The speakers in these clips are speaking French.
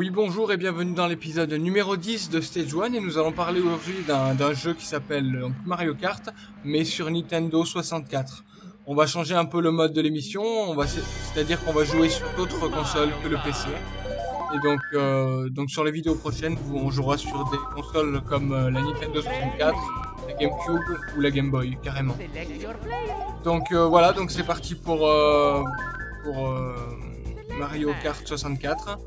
Oui, bonjour et bienvenue dans l'épisode numéro 10 de Stage 1 et nous allons parler aujourd'hui d'un jeu qui s'appelle Mario Kart, mais sur Nintendo 64. On va changer un peu le mode de l'émission, c'est-à-dire qu'on va jouer sur d'autres consoles que le PC. Et donc, euh, donc sur les vidéos prochaines, on jouera sur des consoles comme euh, la Nintendo 64, la GameCube ou la Game Boy, carrément. Donc euh, voilà, donc c'est parti pour, euh, pour euh, Mario Kart 64.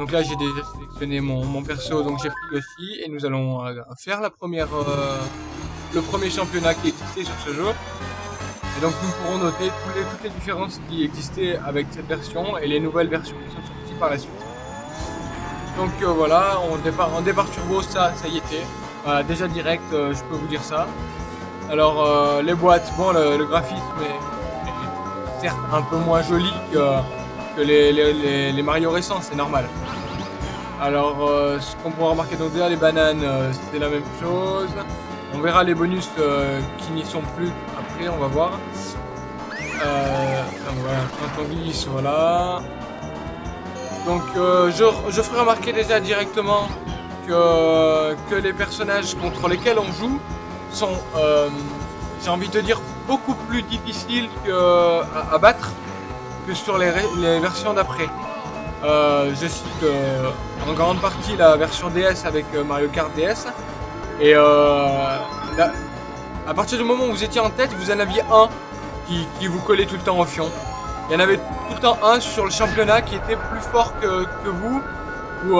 Donc là j'ai déjà sélectionné mon, mon perso, donc j'ai pris aussi, et nous allons euh, faire la première, euh, le premier championnat qui existait sur ce jeu. Et donc nous pourrons noter toutes les, toutes les différences qui existaient avec cette version et les nouvelles versions qui sont sorties par la suite. Donc euh, voilà, on départ, en départ turbo, ça, ça y était. Voilà, déjà direct, je peux vous dire ça. Alors les boîtes, bon le, graphisme est certes un peu moins joli que, que les, les, Mario récents, c'est normal. Alors euh, ce qu'on pourra remarquer donc déjà les bananes, euh, c'était la même chose. On verra les bonus euh, qui n'y sont plus après, on va voir. Quand on glisse, voilà. Donc euh, je, je ferai remarquer déjà directement que, que les personnages contre lesquels on joue sont, j'ai envie de dire, beaucoup plus difficiles à battre sur les, versions d'après. Euh, je cite euh, en grande partie la version DS avec euh, Mario Kart DS. Et à partir du moment où vous étiez en tête, vous en aviez un qui, vous collait tout le temps au fion. Il y en avait tout le temps un sur le championnat qui était plus fort que, vous, ou,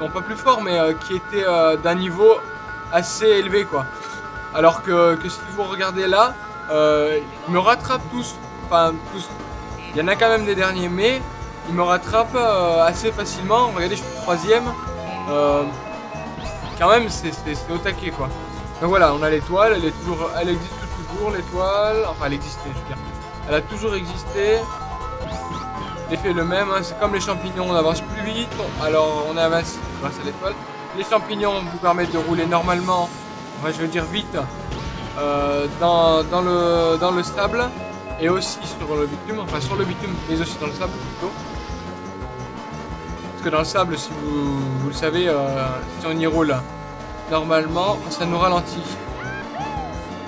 non pas plus fort, mais qui était d'un niveau assez élevé quoi. Alors que, que si vous regardez là, euh, ils me rattrapent tous, enfin tous. Il y en a quand même des derniers, mais ils me rattrapent euh, assez facilement. Regardez, je suis troisième. Euh, quand même, c'est au taquet quoi. Donc voilà, on a l'étoile, elle est toujours, elle existe toujours l'étoile. Enfin, elle existait, je veux dire. Elle a toujours existé. L'effet est le même, hein, c'est comme les champignons, on avance plus vite, alors on avance grâce à l'étoile. Les champignons vous permettent de rouler normalement, enfin je veux dire vite, euh, dans, le, dans le et aussi sur le bitume, enfin sur le bitume mais aussi dans le sable plutôt. Parce que dans le sable, si vous, vous le savez, euh, si on y roule normalement, ça nous ralentit.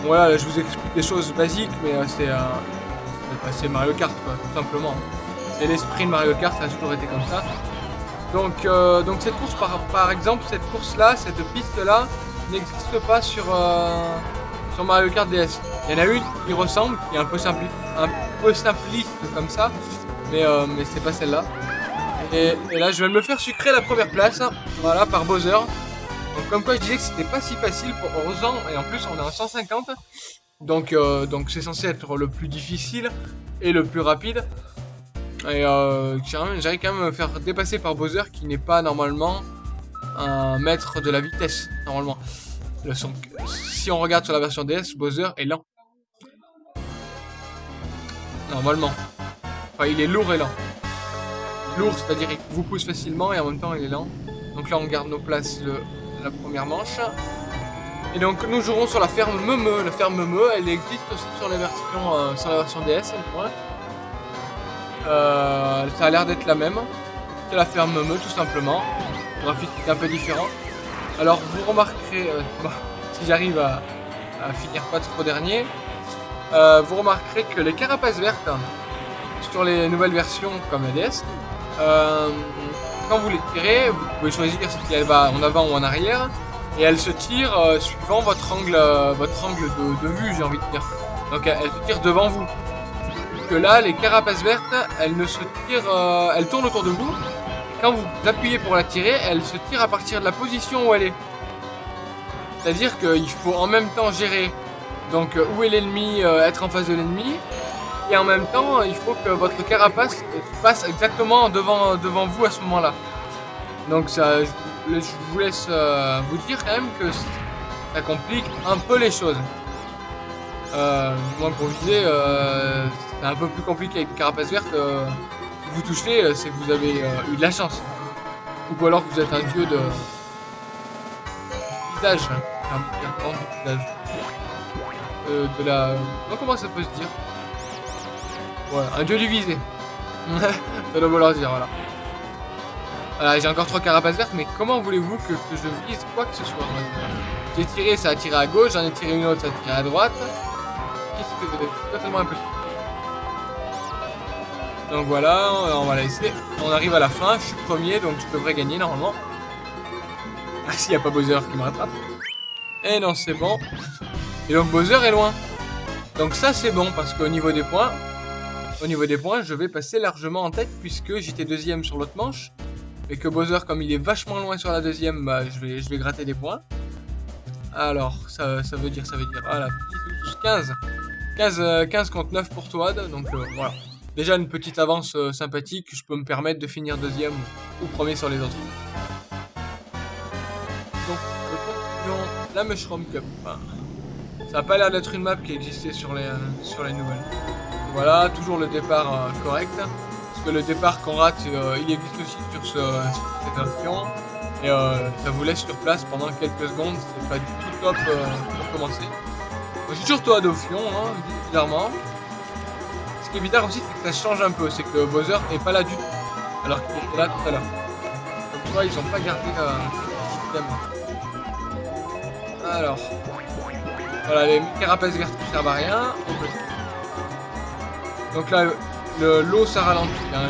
Voilà, là, je vous explique des choses basiques, mais euh, c'est euh, Mario Kart, quoi, tout simplement. C'est l'esprit de Mario Kart, ça a toujours été comme ça. Donc, donc cette course, par, par exemple, cette course-là, cette piste-là, n'existe pas sur, sur Mario Kart DS. Il y en a une qui ressemble, qui est un peu, simpli un peu simpliste comme ça, mais, euh, mais c'est pas celle-là. Et, là, je vais me faire sucrer la première place, voilà, par Bowser. Donc, comme quoi, je disais que c'était pas si facile pour Ozan, et en plus, on est en 150. Donc, euh, donc c'est censé être le plus difficile et le plus rapide. Et euh, j'arrive quand même à me faire dépasser par Bowser qui n'est pas normalement un maître de la vitesse, normalement. Son- si on regarde sur la version DS, Bowser est lent. Normalement. Enfin, il est lourd et lent. Lourd, c'est-à-dire qu'il vous pousse facilement et en même temps il est lent. Donc là, on garde nos places la première manche. Et donc nous jouerons sur la ferme Meumeu. La ferme Meumeu, elle existe aussi sur la version, euh, la version DS, moins. Euh, ça a l'air d'être la même. C'est la ferme Meumeu, tout simplement. Le graphisme est un peu différent. Alors vous remarquerez, euh, si j'arrive à, finir pas trop dernier, euh, vous remarquerez que les carapaces vertes sur les nouvelles versions comme la DS, euh, quand vous les tirez, vous pouvez choisir si elle va en avant ou en arrière, et elle se tire suivant votre angle, votre angle de, vue, j'ai envie de dire. Donc elle, elle se tire devant vous. Que là, les carapaces vertes, elles ne se tirent, elles tournent autour de vous. Quand vous appuyez pour la tirer, elle se tire à partir de la position où elle est. C'est-à-dire qu'il faut en même temps gérer donc euh, où est l'ennemi, euh, être en face de l'ennemi, et en même temps, il faut que votre carapace passe exactement devant, devant vous à ce moment-là. Donc ça, je, je vous laisse euh, vous dire quand même que ça complique un peu les choses. Euh, moi pour viser, euh, c'est un peu plus compliqué avec une carapace verte. euh, vous touchez, euh, c'est que vous avez euh, eu de la chance. Ou alors que vous êtes un dieu de visage. Visage. Euh, de la... Comment ça peut se dire? Ouais, un dieu du visé. ça doit vouloir dire, voilà. Voilà, j'ai encore trois carapaces vertes, mais comment voulez-vous que, je vise quoi que ce soit J'ai tiré, ça a tiré à gauche, j'en ai tiré une autre, ça a tiré à droite. Qu'est-ce que c'est totalement impossible. Donc voilà, on va laisser. On arrive à la fin, je suis premier, donc je devrais gagner normalement. Ah, s'il n'y a pas Bowser qui me rattrape. Et non, c'est bon. Et donc Bowser est loin. Donc ça, c'est bon, parce qu'au niveau des points, au niveau des points, je vais passer largement en tête, puisque j'étais deuxième sur l'autre manche. Et que Bowser, comme il est vachement loin sur la deuxième, bah, je, vais, gratter des points. Alors, ça, veut dire, ça veut dire, voilà, 15. 15, 15 contre 9 pour Toad, donc euh, voilà. Déjà une petite avance euh, sympathique, je peux me permettre de finir deuxième ou premier sur les autres. Donc, la Mushroom Cup. ça n'a pas l'air d'être une map qui existait sur les, euh, nouvelles. Voilà, toujours le départ euh, correct. Parce que le départ qu'on rate, il existe aussi sur ce, cette. Et ça vous laisse sur place pendant quelques secondes. C'est pas du tout top pour commencer. C'est toujours toi hein, bizarrement. Ce qui est bizarre aussi, c'est que ça change un peu. C'est que Bowser est pas là du tout. Alors qu'il était là tout à l'heure. Comme quoi, ils ont pas gardé le système. Alors. Voilà, les carapaces vertes ne servent à rien. Donc là, l'eau ça ralentit. Hein,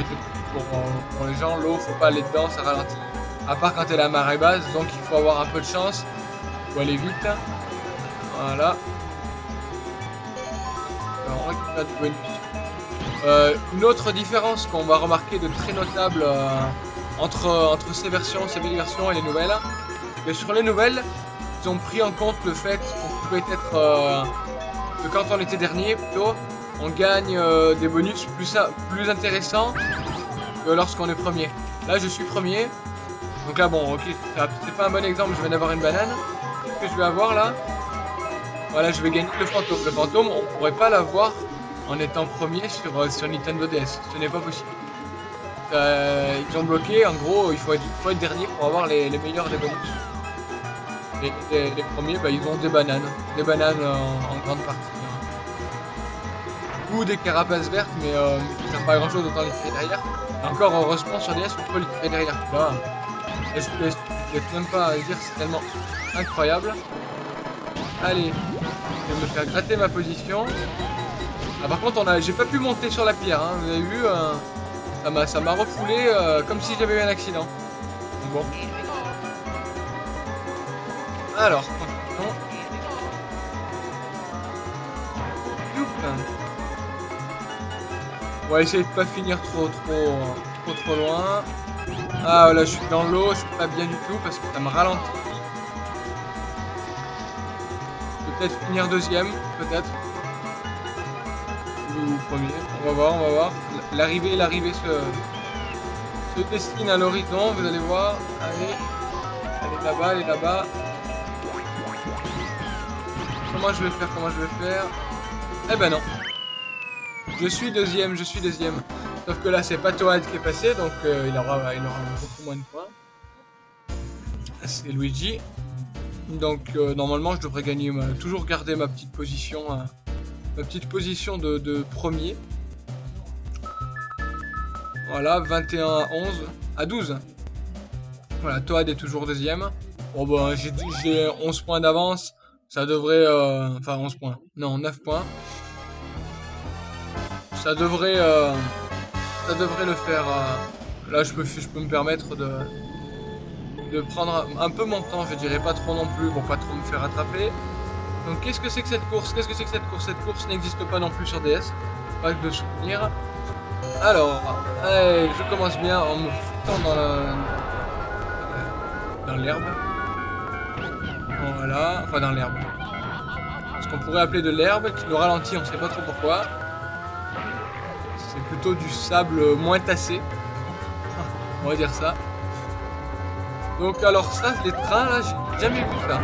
pour, les gens, l'eau faut pas aller dedans, ça ralentit. À part quand elle est à marée basse, donc il faut avoir un peu de chance. Faut aller vite. Voilà. Alors, on récupère du euh, une autre différence qu'on va remarquer de très notable euh, entre, entre ces versions, ces vieilles versions et les nouvelles, que sur les nouvelles, ils ont pris en compte le fait qu'on pouvait être... Euh, que quand on était dernier, plutôt, on gagne des bonus plus, plus intéressants que lorsqu'on est premier. Là, je suis premier. Donc là, bon, ok, c'est pas un bon exemple, je viens d'avoir une banane. Qu'est-ce que je vais avoir là? Voilà, je vais gagner le fantôme. Le fantôme, on pourrait pas l'avoir en étant premier sur, euh, sur Nintendo DS. Ce n'est pas possible. ils ont bloqué, en gros, il faut être, faut être dernier pour avoir les, les meilleurs des bonus. Et les, premiers, bah, ils ont des bananes. Des bananes en, grande partie. Ou des carapaces vertes, mais euh, ça sert pas à grand chose, autant les tirer derrière. Et encore, heureusement, sur DS, on peut les tirer derrière. Là, je ne laisse même pas dire, c'est tellement incroyable. Allez, je vais me faire gratter ma position. Ah, par contre, j'ai pas pu monter sur la pierre, hein, vous avez vu, euh, ça m'a refoulé euh, comme si j'avais eu un accident. Bon. Alors, On va essayer de pas finir trop trop trop trop loin. Ah là je suis dans l'eau, c'est pas bien du tout parce que ça me ralentit. Peut-être finir deuxième, peut-être. Premier. On va voir, on va voir. L'arrivée, l'arrivée se, se destine à l'horizon, vous allez voir. Allez. Allez là-bas, allez là-bas. Comment je vais faire Comment je vais faire? Eh ben non. Je suis deuxième, je suis deuxième. Sauf que là, c'est pas Toad qui est passé, donc euh, il, aura, il aura beaucoup moins de points. C'est Luigi. Donc euh, normalement, je devrais gagner, toujours garder ma petite position, hein. Ma petite position de, premier. Voilà, 21 à 11, à 12. Voilà, Toad est toujours deuxième. Bon bah, j'ai 11 points d'avance. Ça devrait... Euh, enfin, 11 points. Non, 9 points. Ça devrait... Euh, ça devrait le faire... Euh, là, je peux, je peux me permettre de... De prendre un peu mon temps, je dirais pas trop non plus, pour pas trop me faire attraper. Donc qu'est-ce que c'est que cette course? Qu'est-ce que c'est que cette course? Cette course n'existe pas non plus sur DS. Pas de souvenir. Alors, je commence bien en me foutant dans la... Dans l'herbe. Voilà, enfin dans l'herbe. Ce qu'on pourrait appeler de l'herbe, qui nous ralentit, on sait pas trop pourquoi. C'est plutôt du sable moins tassé. On va dire ça. Donc alors ça, les trains là, j'ai jamais vu ça.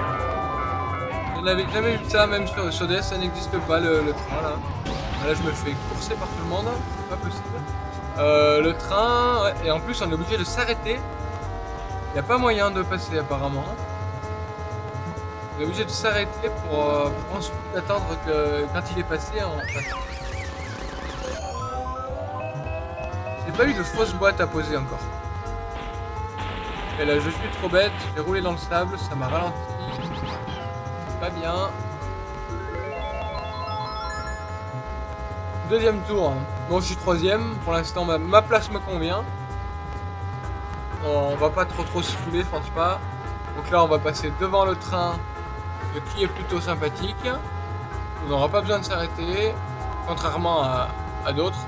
Je n'avais jamais vu ça, même sur, sur DS, ça n'existe pas le, train là. Là je me fais courser par tout le monde, c'est pas possible. Euh, le train, et en plus on est obligé de s'arrêter. Il n'y a pas moyen de passer apparemment. On est obligé de s'arrêter pour, euh, ensuite attendre que quand il est passé, on. J'ai pas eu de fausse boîte à poser encore. Et là, je suis trop bête, j'ai roulé dans le sable, ça m'a ralenti. Pas bien. Deuxième tour. Bon, je suis troisième. Pour l'instant, ma, place me convient. On va pas trop trop se fouler, je pense pas. Donc là, on va passer devant le train, qui est plutôt sympathique. On n'aura pas besoin de s'arrêter, contrairement à, d'autres,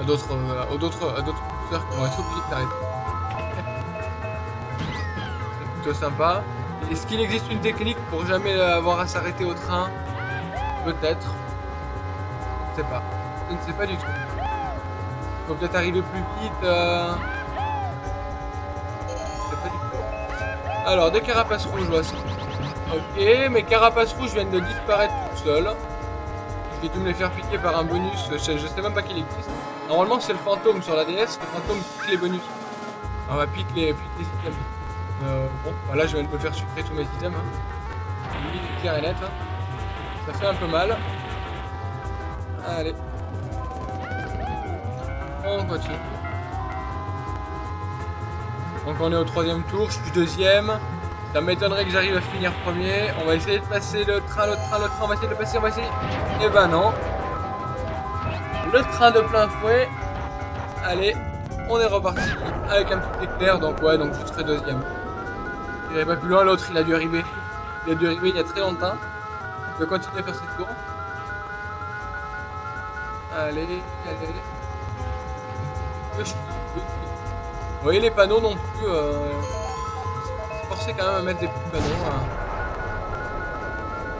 à d'autres, euh, à d'autres, à d'autres qui vont être obligés de s'arrêter. C'est plutôt sympa. Est-ce qu'il existe une technique pour jamais avoir à s'arrêter au train Peut-être. Je ne sais pas. Je ne sais pas du tout. Faut peut-être arriver plus vite. Euh... Je sais pas du tout. Alors, des carapaces rouges, vois Ok, mes carapaces rouges viennent de disparaître toutes seules. J'ai dû me les faire piquer par un bonus. Je, sais même pas qu'il existe. Normalement, c'est le fantôme sur la DS. Le fantôme pique les bonus. On va piquer les, pique les. Euh, bon, voilà, bah je viens de me faire sucrer tous mes items. Hein. Lui, clair et. Hein. Ça fait un peu mal. Allez. On continue. Donc on est au troisième tour, je suis deuxième. Ça m'étonnerait que j'arrive à finir premier. On va essayer de passer le train, le train, le train. On va essayer de le passer, on va essayer. Eh ben non. Le train de plein fouet. Allez, on est reparti avec un petit éclair. Donc ouais, donc je serai deuxième. Il pas plus loin, l'autre il a dû arriver. Il a dû arriver il y a très longtemps. Je vais continuer à faire cette tour. Allez, allez. Vous voyez les panneaux non plus. Euh... Forcé quand même à mettre des petits panneaux. Hein.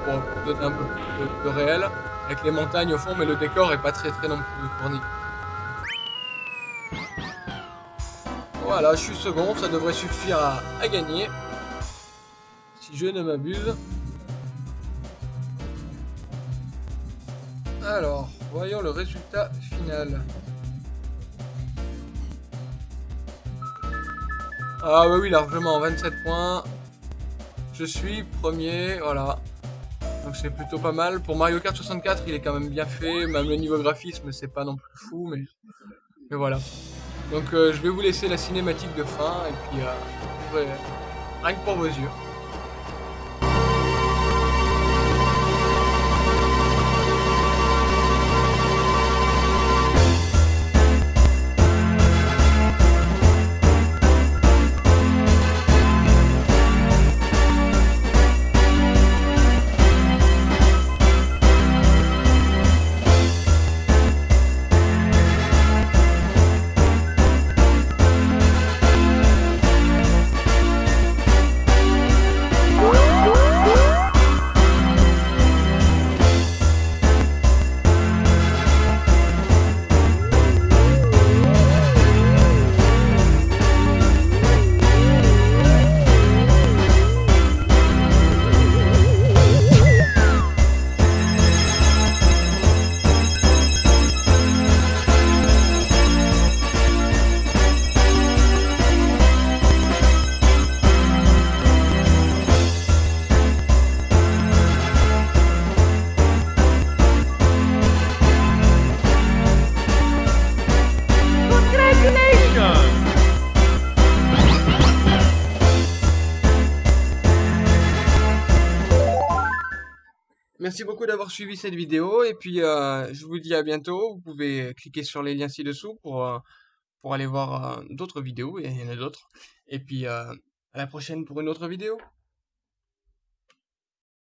Pour donner un peu plus de, réel. Avec les montagnes au fond, mais le décor est pas très très non plus fourni. Voilà, je suis second, ça devrait suffire à gagner je ne m'abuse. Alors, voyons le résultat final. Ah oui, largement, 27 points. Je suis premier, voilà. Donc c'est plutôt pas mal. Pour Mario Kart 64, il est quand même bien fait. Même le niveau graphisme, c'est pas non plus fou, mais, mais voilà. Donc euh, je vais vous laisser la cinématique de fin, et puis euh, rien que pour vos yeux. Merci beaucoup d'avoir suivi cette vidéo et puis euh, je vous dis à bientôt. Vous pouvez cliquer sur les liens ci-dessous pour, euh, aller voir euh, d'autres vidéos, et il y en a d'autres. Et puis à la prochaine pour une autre vidéo.